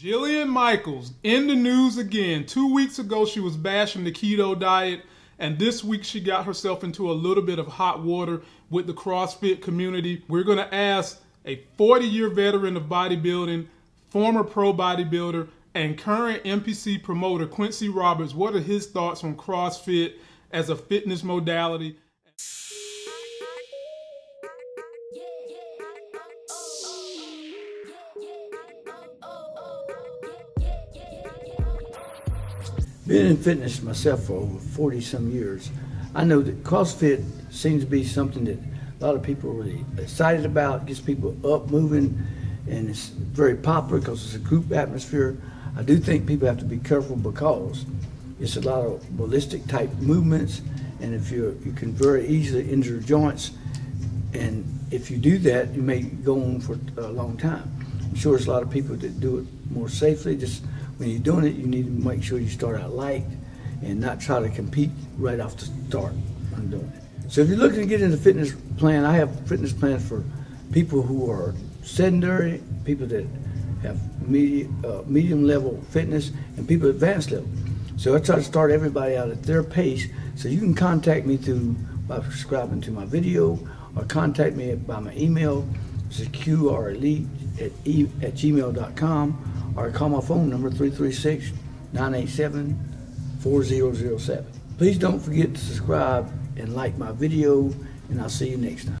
Jillian Michaels in the news again. Two weeks ago, she was bashing the keto diet, and this week she got herself into a little bit of hot water with the CrossFit community. We're going to ask a 40 year veteran of bodybuilding, former pro bodybuilder, and current NPC promoter Quincy Roberts what are his thoughts on CrossFit as a fitness modality. Been in fitness myself for over 40 some years. I know that CrossFit seems to be something that a lot of people are really excited about, gets people up moving, and it's very popular because it's a group atmosphere. I do think people have to be careful because it's a lot of ballistic type movements, and if you you can very easily injure joints, and if you do that, you may go on for a long time. I'm sure there's a lot of people that do it more safely. Just when you're doing it, you need to make sure you start out light and not try to compete right off the start when doing it. So if you're looking to get into fitness plan, I have fitness plans for people who are sedentary, people that have medium, uh, medium level fitness, and people advanced level. So I try to start everybody out at their pace. So you can contact me through by subscribing to my video or contact me by my email, is qrelite at, e, at gmail.com, or call my phone number 336 987 4007. Please don't forget to subscribe and like my video, and I'll see you next time.